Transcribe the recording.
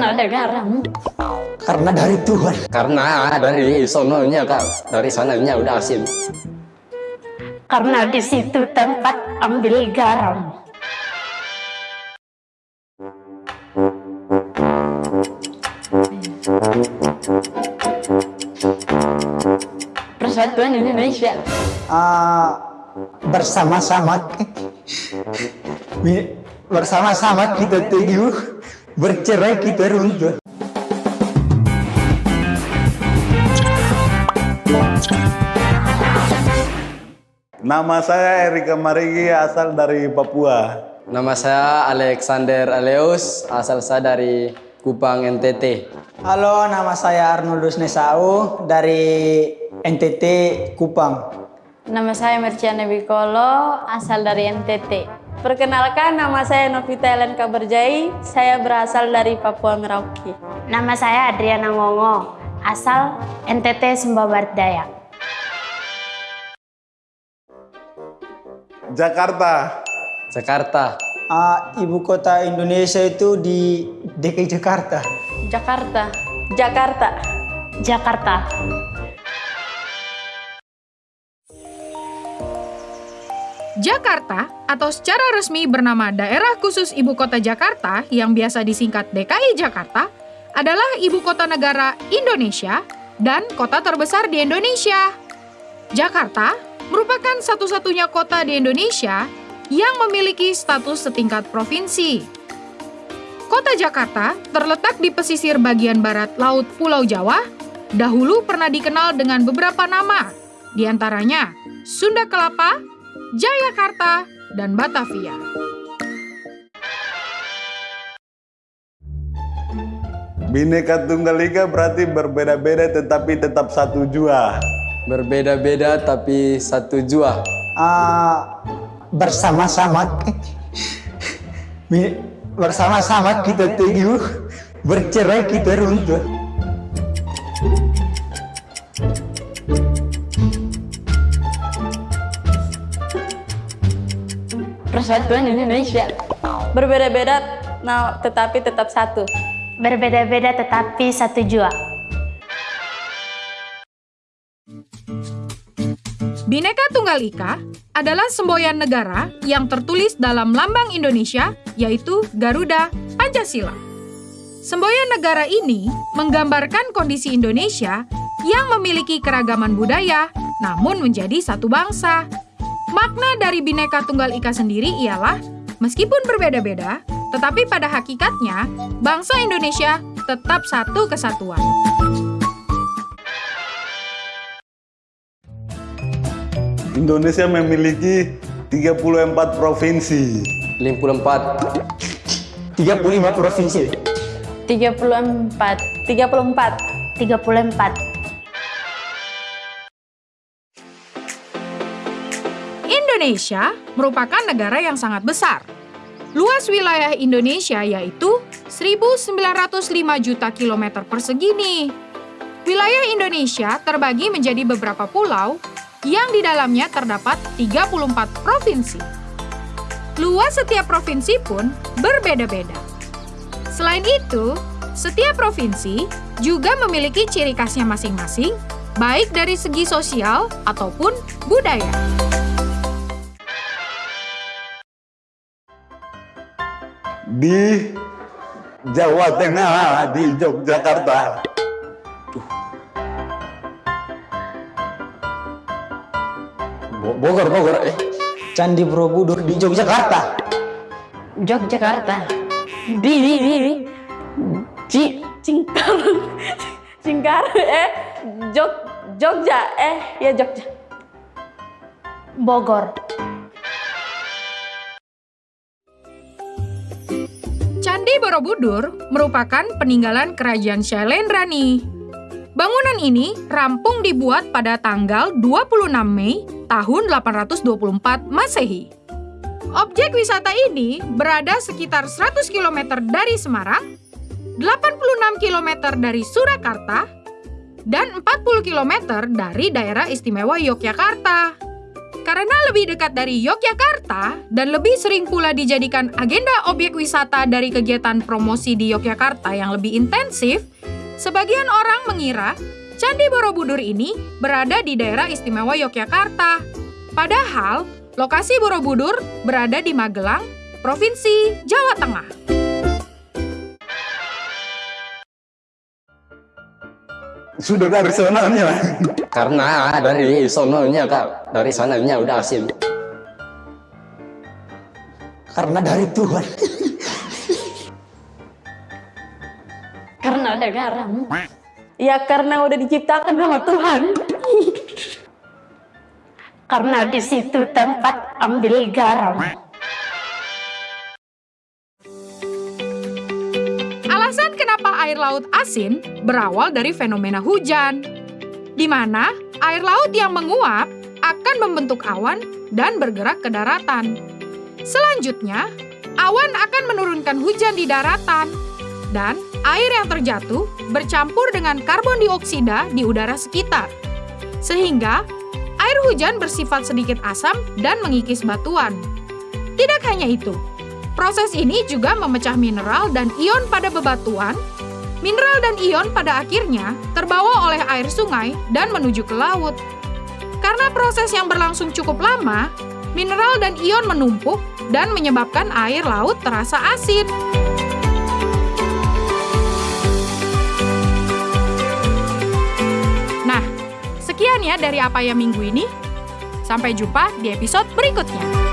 Karena negaramu. Karena dari Tuhan. Karena dari sononya kak, dari sananya udah asin. Karena di situ tempat ambil garam. Persatuan Indonesia. Ah, bersama-sama bersama-sama kita teguh bercerai kita runtuh Nama saya Erika Marigi asal dari Papua. Nama saya Alexander Aleus, asal saya dari Kupang NTT. Halo nama saya Arnoldus Nesau dari NTT Kupang Nama saya Merciana Bikolo, asal dari NTT. Perkenalkan, nama saya Novita Ellen Kaberjai, saya berasal dari Papua Merauke. Nama saya Adriana Ngongo, asal NTT Sumba Barat Daya. Jakarta. Jakarta, Ah, Ibu kota Indonesia itu di DKI Jakarta Jakarta. Jakarta. Jakarta. Jakarta atau secara resmi bernama Daerah Khusus Ibu Kota Jakarta yang biasa disingkat DKI Jakarta adalah ibu kota negara Indonesia dan kota terbesar di Indonesia. Jakarta merupakan satu-satunya kota di Indonesia yang memiliki status setingkat provinsi. Kota Jakarta terletak di pesisir bagian barat Laut Pulau Jawa, dahulu pernah dikenal dengan beberapa nama, di antaranya Sunda Kelapa, Jayakarta, dan Batavia. Bineka Tunggal Ika berarti berbeda-beda tetapi tetap satu jua. berbeda-beda tapi satu jua. Ah, bersama-sama bersama-sama kita teguh bercerai kita runtuh Persatuan Indonesia. Berbeda-beda, nah, tetapi tetap satu. Berbeda-beda tetapi satu jua. Bhinneka Tunggal Ika adalah semboyan negara yang tertulis dalam lambang Indonesia, yaitu Garuda Pancasila. Semboyan negara ini menggambarkan kondisi Indonesia yang memiliki keragaman budaya, namun menjadi satu bangsa. Makna dari Bhinneka Tunggal Ika sendiri ialah, meskipun berbeda-beda, tetapi pada hakikatnya, bangsa Indonesia tetap satu kesatuan. Indonesia memiliki 34 provinsi. 54, 35 provinsi 34. 34. 34. Indonesia merupakan negara yang sangat besar. Luas wilayah Indonesia yaitu 1.905 juta kilometer persegi nih. Wilayah Indonesia terbagi menjadi beberapa pulau yang di dalamnya terdapat 34 provinsi. Luas setiap provinsi pun berbeda-beda. Selain itu, setiap provinsi juga memiliki ciri khasnya masing-masing, baik dari segi sosial ataupun budaya. Di Jawa Tengah, di Yogyakarta. Bo- Bogor, Bogor, eh. Candi Borobudur di Yogyakarta Yogyakarta. Di, di, di, di. Ci, Cingkar. Cingkar, eh. Jog, Jogja, eh. Ya Jogja. Bogor. Candi Borobudur merupakan peninggalan kerajaan Shailendrani. Bangunan ini rampung dibuat pada tanggal 26 Mei tahun 824 Masehi. Objek wisata ini berada sekitar 100 km dari Semarang, 86 km dari Surakarta, dan 40 km dari daerah istimewa Yogyakarta. Karena lebih dekat dari Yogyakarta dan lebih sering pula dijadikan agenda objek wisata dari kegiatan promosi di Yogyakarta yang lebih intensif, sebagian orang mengira Candi Borobudur ini berada di daerah istimewa Yogyakarta. Padahal, lokasi Borobudur berada di Magelang, Provinsi Jawa Tengah. Sudah dari sonanya. Karena dari sononya kak, dari sananya udah asin. Karena dari Tuhan. Karena ada garam. Ya karena udah diciptakan sama Tuhan. Karena di situ tempat ambil garam. Kenapa air laut asin berawal dari fenomena hujan, di mana air laut yang menguap akan membentuk awan dan bergerak ke daratan. Selanjutnya, awan akan menurunkan hujan di daratan, dan air yang terjatuh bercampur dengan karbon dioksida di udara sekitar. Sehingga, air hujan bersifat sedikit asam dan mengikis batuan. Tidak hanya itu, proses ini juga memecah mineral dan ion pada bebatuan. Mineral dan ion pada akhirnya terbawa oleh air sungai dan menuju ke laut. Karena proses yang berlangsung cukup lama, mineral dan ion menumpuk dan menyebabkan air laut terasa asin. Nah, sekian ya dari apa ya minggu ini. Sampai jumpa di episode berikutnya.